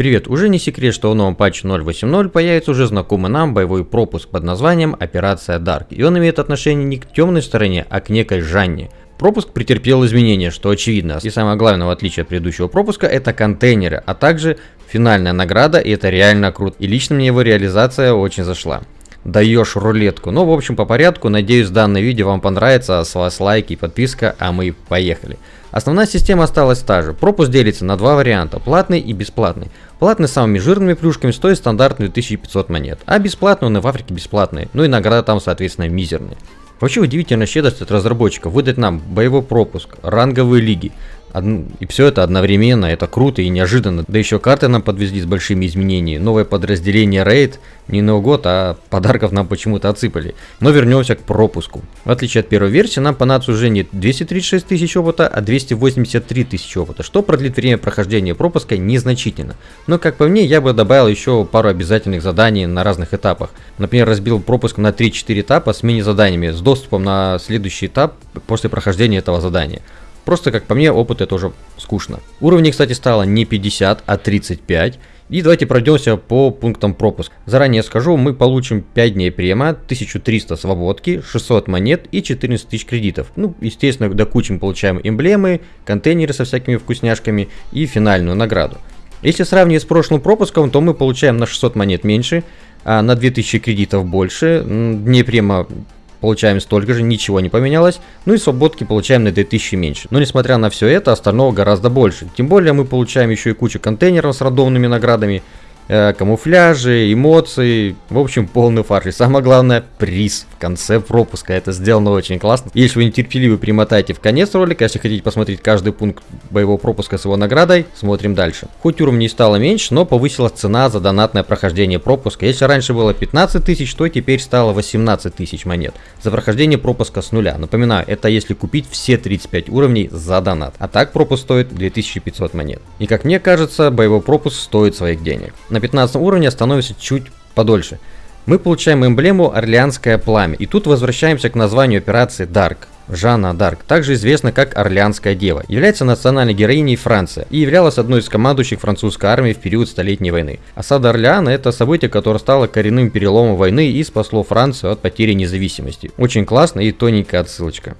Привет, уже не секрет, что в новом патче 0.8.0 появится уже знакомый нам боевой пропуск под названием Операция Dark. И он имеет отношение не к темной стороне, а к некой Жанне. Пропуск претерпел изменения, что очевидно. И самое главное, в отличие от предыдущего пропуска, это контейнеры, а также финальная награда, и это реально круто. И лично мне его реализация очень зашла даешь рулетку. Ну, в общем, по порядку. Надеюсь, данное видео вам понравится. С вас лайки и подписка, а мы поехали. Основная система осталась та же. Пропуск делится на два варианта, платный и бесплатный. Платный самыми жирными плюшками стоит стандартные 2500 монет, а бесплатный он и в Африке бесплатный, ну и награда там соответственно мизерные. Вообще удивительная щедрость от разработчиков выдать нам боевой пропуск, ранговые лиги, и все это одновременно, это круто и неожиданно. Да еще карты нам подвезли с большими изменениями. Новое подразделение Raid не на год, а подарков нам почему-то отсыпали. Но вернемся к пропуску. В отличие от первой версии, нам понадобится уже не 236 тысяч опыта, а 283 тысячи опыта, что продлит время прохождения пропуска незначительно. Но как по мне, я бы добавил еще пару обязательных заданий на разных этапах. Например, разбил пропуск на 3-4 этапа с мини-заданиями, с доступом на следующий этап после прохождения этого задания. Просто, как по мне, опыт это уже скучно. Уровней, кстати, стало не 50, а 35. И давайте пройдемся по пунктам пропуск. Заранее скажу, мы получим 5 дней према, 1300 свободки, 600 монет и 14 тысяч кредитов. Ну, естественно, до кучи мы получаем эмблемы, контейнеры со всякими вкусняшками и финальную награду. Если сравнивать с прошлым пропуском, то мы получаем на 600 монет меньше, а на 2000 кредитов больше. Дней према получаем столько же, ничего не поменялось, ну и свободки получаем на 2000 меньше. Но несмотря на все это, остального гораздо больше. Тем более мы получаем еще и кучу контейнеров с рандомными наградами, э, камуфляжи, эмоции, в общем полный фарш. И самое главное, приз в конце пропуска. Это сделано очень классно. Если вы нетерпеливы, примотайте в конец ролика. Если хотите посмотреть каждый пункт боевого пропуска с его наградой, смотрим дальше. Хоть уровней стало меньше, но повысилась цена за донатное прохождение пропуска. Если раньше было 15 тысяч, то теперь стало 18 тысяч монет за прохождение пропуска с нуля. Напоминаю, это если купить все 35 уровней за донат. А так пропуск стоит 2500 монет. И как мне кажется, боевой пропуск стоит своих денег. На на 15 уровне становится чуть подольше. Мы получаем эмблему Орлеанское пламя. И тут возвращаемся к названию операции Dark. Жанна Дарк, также известна как Орлеанская дева, является национальной героиней Франции и являлась одной из командующих французской армии в период Столетней войны. Осада Орлеана – это событие, которое стало коренным переломом войны и спасло Францию от потери независимости. Очень классно и тоненькая отсылочка.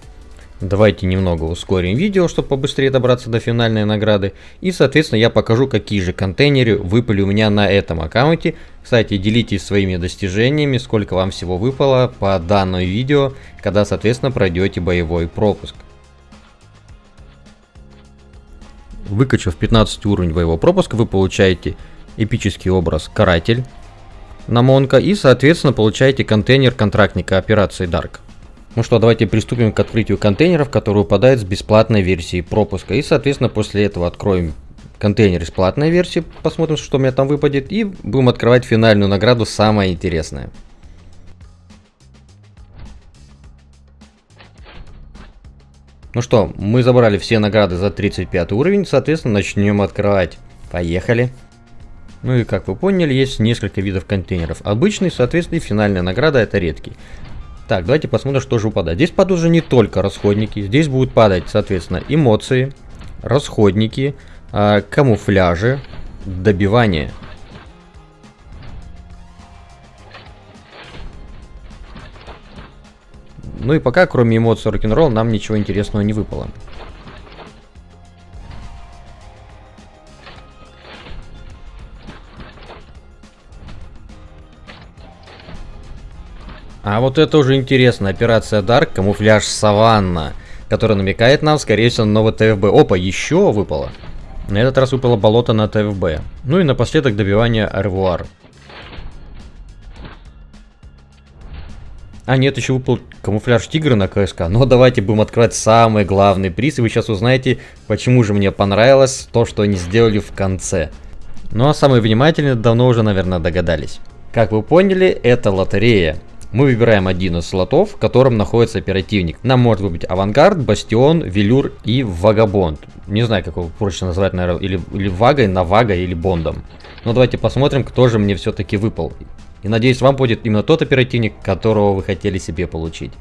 Давайте немного ускорим видео, чтобы побыстрее добраться до финальной награды. И, соответственно, я покажу, какие же контейнеры выпали у меня на этом аккаунте. Кстати, делитесь своими достижениями, сколько вам всего выпало по данному видео, когда, соответственно, пройдете боевой пропуск. Выкачав 15 уровень боевого пропуска, вы получаете эпический образ Каратель на Монка и, соответственно, получаете контейнер контрактника операции Dark. Ну что, давайте приступим к открытию контейнеров, которые выпадают с бесплатной версии пропуска. И, соответственно, после этого откроем контейнер из платной версии, посмотрим, что у меня там выпадет. И будем открывать финальную награду, самое интересное. Ну что, мы забрали все награды за 35 уровень, соответственно, начнем открывать. Поехали. Ну и как вы поняли, есть несколько видов контейнеров. Обычный, соответственно, и финальная награда это редкий. Так, давайте посмотрим, что же упадает. Здесь падают уже не только расходники. Здесь будут падать, соответственно, эмоции, расходники, э, камуфляжи, добивание. Ну и пока, кроме эмоций рок-н-ролл, нам ничего интересного не выпало. А вот это уже интересно. Операция Дарк, камуфляж Саванна, который намекает нам, скорее всего, на новый ТФБ. Опа, еще выпало. На этот раз выпало болото на ТФБ. Ну и напоследок добивание Арвуар. А нет, еще выпал камуфляж тигра на КСК. Но давайте будем открывать самый главный приз. И вы сейчас узнаете, почему же мне понравилось то, что они сделали в конце. Ну а самые внимательные давно уже, наверное, догадались. Как вы поняли, это лотерея. Мы выбираем один из слотов, в котором находится оперативник. Нам может быть Авангард, Бастион, Велюр и Вагабонд. Не знаю, как его проще назвать, наверное, или, или Вагой, Навага или Бондом. Но давайте посмотрим, кто же мне все-таки выпал. И надеюсь, вам будет именно тот оперативник, которого вы хотели себе получить.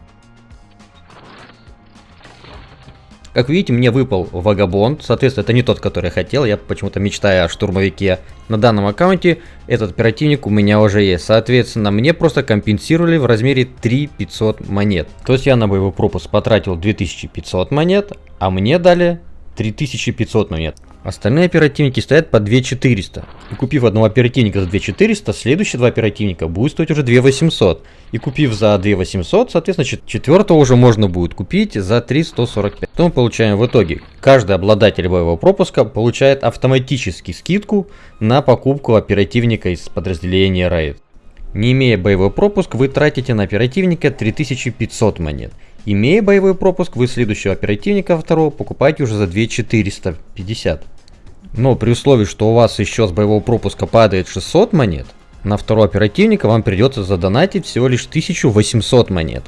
Как видите, мне выпал Вагабонд, соответственно, это не тот, который я хотел, я почему-то мечтаю о штурмовике. На данном аккаунте этот оперативник у меня уже есть, соответственно, мне просто компенсировали в размере 3500 монет. То есть я на боевой пропуск потратил 2500 монет, а мне дали 3500 монет. Остальные оперативники стоят по 2400. И купив одного оперативника за 2400, следующие два оперативника будут стоить уже 2800. И купив за 2800, соответственно, четвертого уже можно будет купить за 3145. Что мы получаем в итоге? Каждый обладатель боевого пропуска получает автоматически скидку на покупку оперативника из подразделения RAID. Не имея боевой пропуск, вы тратите на оперативника 3500 монет. Имея боевой пропуск, вы следующего оперативника второго покупаете уже за 2450. Но при условии, что у вас еще с боевого пропуска падает 600 монет, на второго оперативника вам придется задонатить всего лишь 1800 монет.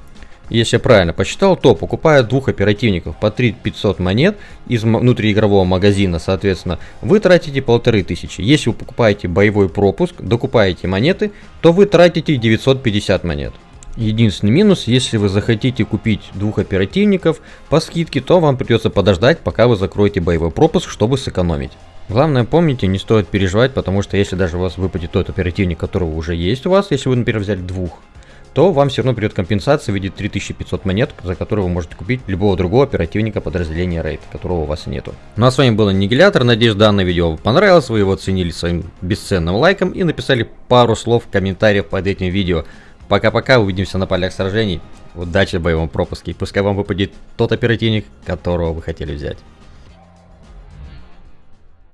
Если я правильно посчитал, то покупая двух оперативников по 3500 монет из внутриигрового магазина, соответственно, вы тратите 1500. Если вы покупаете боевой пропуск, докупаете монеты, то вы тратите 950 монет. Единственный минус, если вы захотите купить двух оперативников по скидке, то вам придется подождать, пока вы закроете боевой пропуск, чтобы сэкономить. Главное помните, не стоит переживать, потому что если даже у вас выпадет тот оперативник, которого уже есть у вас, если вы, например, взяли двух, то вам все равно придет компенсация в виде 3500 монет, за которые вы можете купить любого другого оперативника подразделения рейд, которого у вас нету. Ну а с вами был Аннигилятор, надеюсь данное видео вам понравилось, вы его оценили своим бесценным лайком и написали пару слов в комментариях под этим видео. Пока-пока, увидимся на полях сражений. Удачи в боевом пропуске. Пускай вам выпадет тот оперативник, которого вы хотели взять.